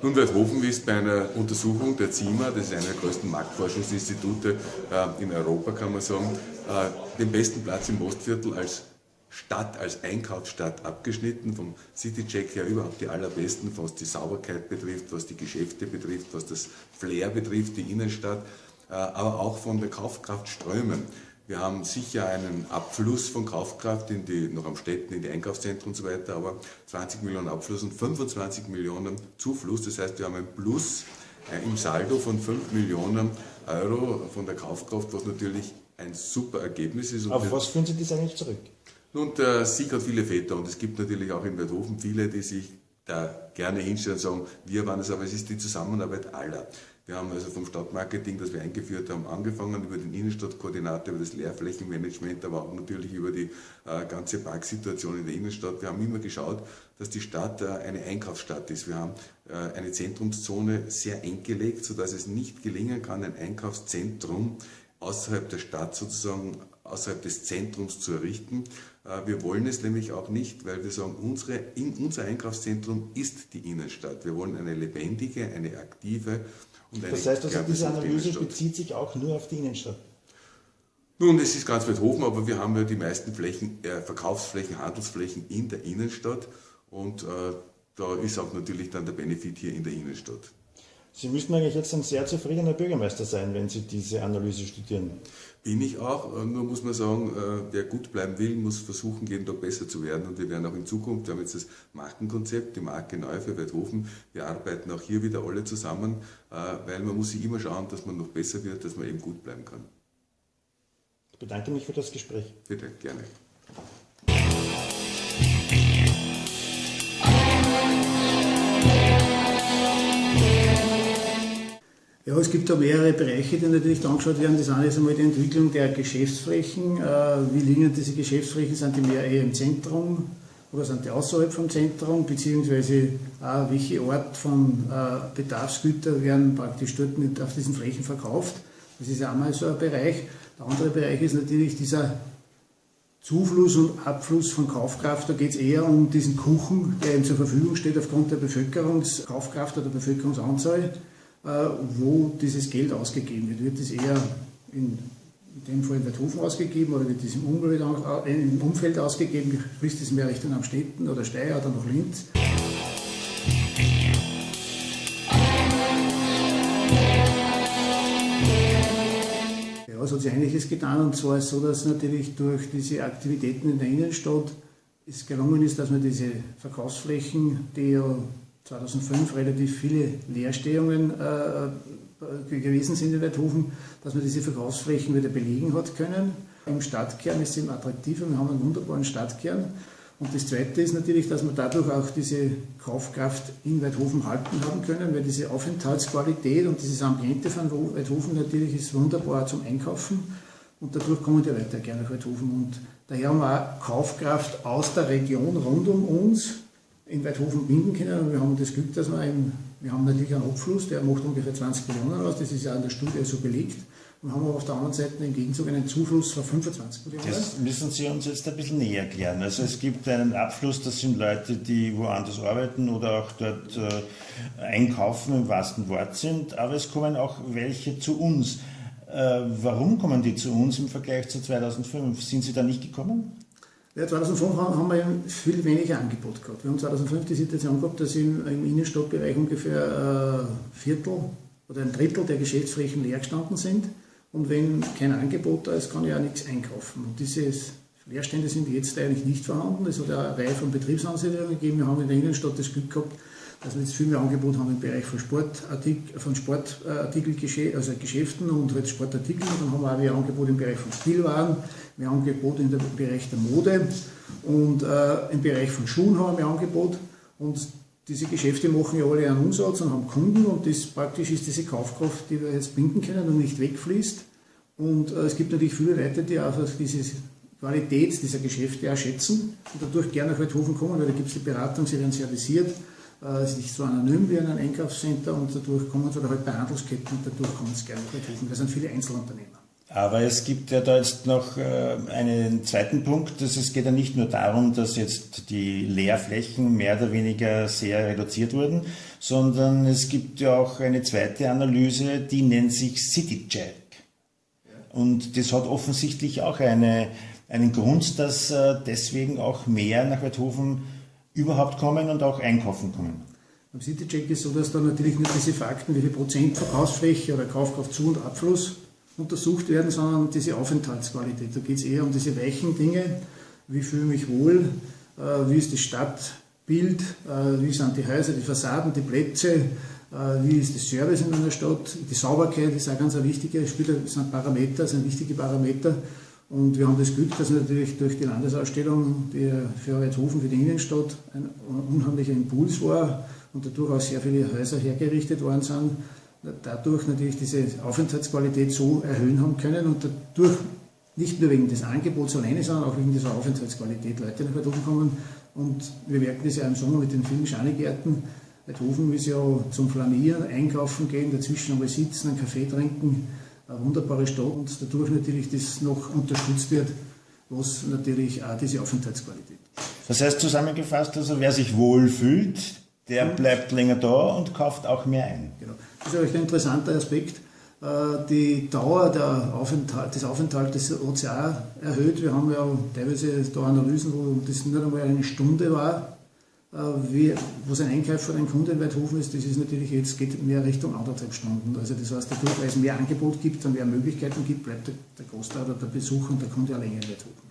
Nun, Weidhofen ist bei einer Untersuchung der CIMA, das ist einer der größten Marktforschungsinstitute äh, in Europa, kann man sagen, äh, den besten Platz im Ostviertel als Stadt, als Einkaufsstadt abgeschnitten, vom Citycheck her überhaupt die allerbesten, was die Sauberkeit betrifft, was die Geschäfte betrifft, was das Flair betrifft, die Innenstadt, äh, aber auch von der Kaufkraft strömen. Wir haben sicher einen Abfluss von Kaufkraft in die, noch am Städten, in die Einkaufszentren und so weiter, aber 20 Millionen Abfluss und 25 Millionen Zufluss. Das heißt, wir haben ein Plus äh, im Saldo von 5 Millionen Euro von der Kaufkraft, was natürlich ein super Ergebnis ist. Und Auf was führen Sie das eigentlich zurück? Nun, der Sieg hat viele Väter und es gibt natürlich auch in Werthofen viele, die sich da gerne hinstellen und sagen, wir waren es, aber es ist die Zusammenarbeit aller. Wir haben also vom Stadtmarketing, das wir eingeführt haben, angefangen über den Innenstadtkoordinator, über das Leerflächenmanagement, aber auch natürlich über die äh, ganze Parksituation in der Innenstadt. Wir haben immer geschaut, dass die Stadt äh, eine Einkaufsstadt ist. Wir haben äh, eine Zentrumszone sehr eng gelegt, sodass es nicht gelingen kann, ein Einkaufszentrum außerhalb der Stadt sozusagen, außerhalb des Zentrums zu errichten. Äh, wir wollen es nämlich auch nicht, weil wir sagen, unsere, in, unser Einkaufszentrum ist die Innenstadt. Wir wollen eine lebendige, eine aktive Das heißt also, diese Analyse bezieht sich auch nur auf die Innenstadt? Nun, es ist ganz weit hoch, aber wir haben ja die meisten Flächen, äh, Verkaufsflächen, Handelsflächen in der Innenstadt und äh, da ist auch natürlich dann der Benefit hier in der Innenstadt. Sie müssten eigentlich jetzt ein sehr zufriedener Bürgermeister sein, wenn Sie diese Analyse studieren. Bin ich auch, nur muss man sagen, äh, wer gut bleiben will, muss versuchen, jeden Tag besser zu werden. Und wir werden auch in Zukunft, wir haben jetzt das Markenkonzept, die Marke neu für Weidhofen, wir arbeiten auch hier wieder alle zusammen, äh, weil man muss sich immer schauen, dass man noch besser wird, dass man eben gut bleiben kann. Ich bedanke mich für das Gespräch. Bitte, gerne. Ja, es gibt da mehrere Bereiche, die natürlich angeschaut werden. Das eine ist einmal die Entwicklung der Geschäftsflächen. Äh, wie liegen diese Geschäftsflächen? Sind die mehr eher im Zentrum oder sind die außerhalb vom Zentrum? Beziehungsweise auch welche Art von äh, Bedarfsgüter werden praktisch dort mit auf diesen Flächen verkauft? Das ist einmal so ein Bereich. Der andere Bereich ist natürlich dieser Zufluss und Abfluss von Kaufkraft. Da geht es eher um diesen Kuchen, der ihm zur Verfügung steht aufgrund der Bevölkerungskaufkraft oder Bevölkerungsanzahl. Äh, wo dieses Geld ausgegeben wird. Wird es eher in, dem Fall in Werthofen ausgegeben oder wird es im Umfeld, äh, im Umfeld ausgegeben, sprich es mehr Richtung Amstetten oder Steyr oder nach Linz? Ja, es hat sich einiges getan und zwar ist es so, dass natürlich durch diese Aktivitäten in der Innenstadt es gelungen ist, dass man diese Verkaufsflächen, die ja 2005 relativ viele Leerstehungen äh, äh, gewesen sind in Weidhofen, dass man diese Verkaufsflächen wieder belegen hat können. Im Stadtkern ist es eben attraktiver, wir haben einen wunderbaren Stadtkern. Und das Zweite ist natürlich, dass wir dadurch auch diese Kaufkraft in Weidhofen halten haben können, weil diese Aufenthaltsqualität und dieses Ambiente von Weidhofen natürlich ist wunderbar zum Einkaufen. Und dadurch kommen die Leute gerne nach Weidhofen. Und daher haben wir auch Kaufkraft aus der Region rund um uns, in Weidhofen binden können. Und wir haben das Glück, dass wir eben, wir haben natürlich einen Abfluss, der macht ungefähr 20 Millionen aus, das ist ja in der Studie so belegt. Und haben aber auf der anderen Seite im Gegenzug einen Zufluss von 25 Millionen. Das müssen Sie uns jetzt ein bisschen näher erklären. Also es gibt einen Abfluss, das sind Leute, die woanders arbeiten oder auch dort äh, einkaufen im wahrsten Wort sind, aber es kommen auch welche zu uns. Äh, warum kommen die zu uns im Vergleich zu 2005? Sind Sie da nicht gekommen? Ja, 2005 haben wir viel weniger Angebot gehabt. Wir haben 2005 die Situation gehabt, dass im, im Innenstadtbereich ungefähr ein äh, Viertel oder ein Drittel der Geschäftsflächen leer gestanden sind. Und wenn kein Angebot da ist, kann ich auch nichts einkaufen. Und diese Leerstände sind jetzt eigentlich nicht vorhanden. Es hat eine Reihe von Betriebsansiedlungen gegeben. Wir haben in der Innenstadt das Glück gehabt, dass wir jetzt viel mehr Angebot haben im Bereich von, Sportartik von Sportartikel, also Geschäften und halt Sportartikeln. Dann haben wir auch wieder Angebot im Bereich von Spielwaren, haben Angebot im Bereich der Mode und äh, im Bereich von Schuhen haben wir Angebot. Und diese Geschäfte machen ja alle einen Umsatz und haben Kunden und das praktisch ist diese Kaufkraft, die wir jetzt binden können und nicht wegfließt. Und äh, es gibt natürlich viele Leute, die auch diese Qualität dieser Geschäfte auch schätzen und dadurch gerne nach Weidhofen kommen, weil da gibt es die Beratung, sie werden servisiert äh, es ist nicht so anonym wie in einem Einkaufscenter und dadurch kommen sie oder halt bei Handelsketten und dadurch kommen sie gerne nach Weidhofen. Das sind viele Einzelunternehmen. Aber es gibt ja da jetzt noch äh, einen zweiten Punkt. Dass es geht ja nicht nur darum, dass jetzt die Leerflächen mehr oder weniger sehr reduziert wurden, sondern es gibt ja auch eine zweite Analyse, die nennt sich CityCheck. Und das hat offensichtlich auch eine, einen Grund, dass äh, deswegen auch mehr nach Weidhofen überhaupt kommen und auch einkaufen kommen. Beim CityCheck ist so, dass da natürlich nicht diese Fakten, wie viel Prozent Verkaufsfläche oder Kaufkraft zu und Abfluss untersucht werden, sondern diese Aufenthaltsqualität. Da geht es eher um diese weichen Dinge, wie fühle ich mich wohl, äh, wie ist das Stadtbild, äh, wie sind die Häuser, die Fassaden, die Plätze, äh, wie ist das Service in einer Stadt, die Sauberkeit ist auch ganz ein wichtiger, spielt, sind Parameter, sind wichtige Parameter. Und wir haben das Glück, dass natürlich durch die Landesausstellung, die für Reithofen, für die Innenstadt ein unheimlicher Impuls war und dadurch auch sehr viele Häuser hergerichtet worden sind, dadurch natürlich diese Aufenthaltsqualität so erhöhen haben können und dadurch nicht nur wegen des Angebots alleine, sondern auch wegen dieser Aufenthaltsqualität Leute nach Weidhofen kommen. Und wir merken das ja im Sommer mit den vielen Schanigärten. Weidhofen ist ja zum Flanieren, einkaufen gehen, dazwischen einmal sitzen, einen Kaffee trinken. Eine wunderbare Stadt und dadurch natürlich das noch unterstützt wird, was natürlich auch diese Aufenthaltsqualität. Das heißt zusammengefasst, also wer sich wohl fühlt, der bleibt länger da und kauft auch mehr ein. Genau. Das ist ein interessanter Aspekt. Äh, die Dauer Aufenthalt, des Aufenthaltes hat sich auch erhöht. Wir haben ja teilweise da Analysen, wo das nicht einmal eine Stunde war, äh, wie, wo sein Einkäufer ein Kunde in Weidhofen ist. Das ist natürlich jetzt geht mehr Richtung anderthalb Stunden. Also das heißt, dadurch, weil es mehr Angebot gibt und mehr Möglichkeiten gibt, bleibt der, der Großteil oder der Besucher und der Kunde alleine in Weidhofen.